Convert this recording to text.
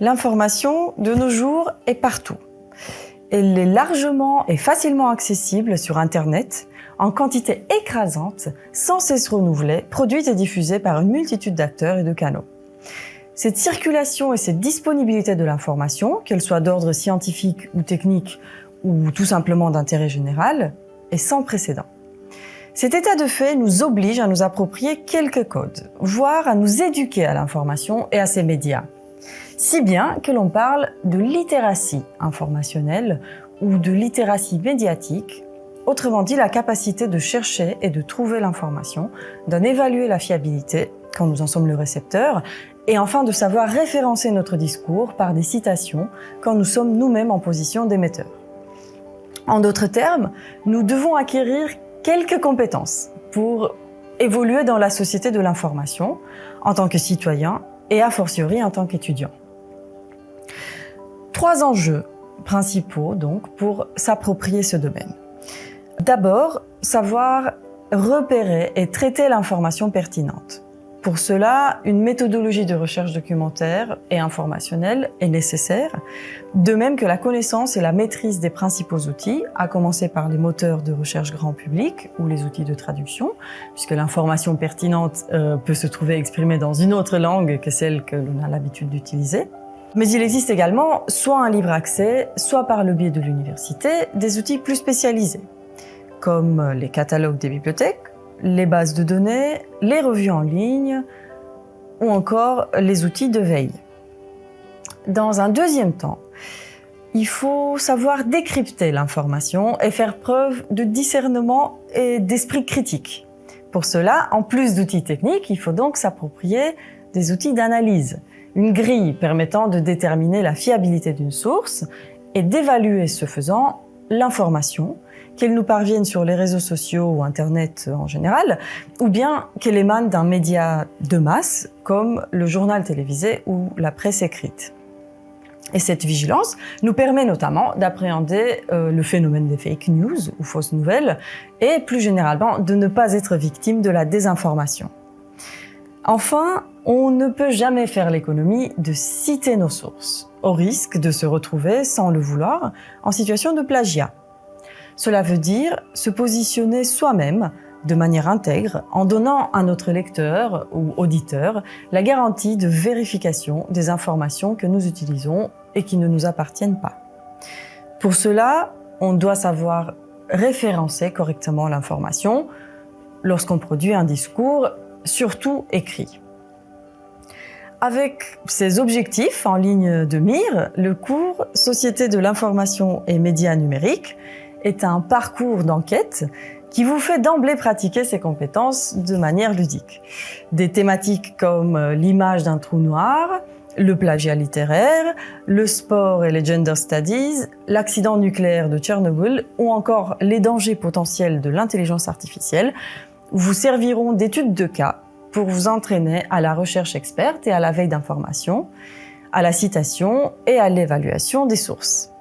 L'information, de nos jours, est partout. Elle est largement et facilement accessible sur Internet, en quantité écrasante, sans cesse renouvelée, produite et diffusée par une multitude d'acteurs et de canaux. Cette circulation et cette disponibilité de l'information, qu'elle soit d'ordre scientifique ou technique ou tout simplement d'intérêt général, est sans précédent. Cet état de fait nous oblige à nous approprier quelques codes, voire à nous éduquer à l'information et à ses médias. Si bien que l'on parle de littératie informationnelle ou de littératie médiatique, autrement dit la capacité de chercher et de trouver l'information, d'en évaluer la fiabilité quand nous en sommes le récepteur, et enfin de savoir référencer notre discours par des citations quand nous sommes nous-mêmes en position d'émetteur. En d'autres termes, nous devons acquérir quelques compétences pour évoluer dans la société de l'information en tant que citoyen et a fortiori en tant qu'étudiant. Trois enjeux principaux donc pour s'approprier ce domaine. D'abord, savoir repérer et traiter l'information pertinente. Pour cela, une méthodologie de recherche documentaire et informationnelle est nécessaire, de même que la connaissance et la maîtrise des principaux outils, à commencer par les moteurs de recherche grand public ou les outils de traduction, puisque l'information pertinente euh, peut se trouver exprimée dans une autre langue que celle que l'on a l'habitude d'utiliser. Mais il existe également, soit un libre accès, soit par le biais de l'université, des outils plus spécialisés, comme les catalogues des bibliothèques les bases de données, les revues en ligne ou encore les outils de veille. Dans un deuxième temps, il faut savoir décrypter l'information et faire preuve de discernement et d'esprit critique. Pour cela, en plus d'outils techniques, il faut donc s'approprier des outils d'analyse, une grille permettant de déterminer la fiabilité d'une source et d'évaluer ce faisant l'information, qu'elle nous parvienne sur les réseaux sociaux ou Internet en général, ou bien qu'elle émane d'un média de masse comme le journal télévisé ou la presse écrite. Et cette vigilance nous permet notamment d'appréhender euh, le phénomène des fake news ou fausses nouvelles et plus généralement de ne pas être victime de la désinformation. Enfin, on ne peut jamais faire l'économie de citer nos sources, au risque de se retrouver, sans le vouloir, en situation de plagiat. Cela veut dire se positionner soi-même de manière intègre en donnant à notre lecteur ou auditeur la garantie de vérification des informations que nous utilisons et qui ne nous appartiennent pas. Pour cela, on doit savoir référencer correctement l'information lorsqu'on produit un discours, surtout écrit. Avec ces objectifs en ligne de mire, le cours Société de l'information et médias numériques est un parcours d'enquête qui vous fait d'emblée pratiquer ces compétences de manière ludique. Des thématiques comme euh, l'image d'un trou noir, le plagiat littéraire, le sport et les gender studies, l'accident nucléaire de Tchernobyl ou encore les dangers potentiels de l'intelligence artificielle vous serviront d'études de cas pour vous entraîner à la recherche experte et à la veille d'informations, à la citation et à l'évaluation des sources.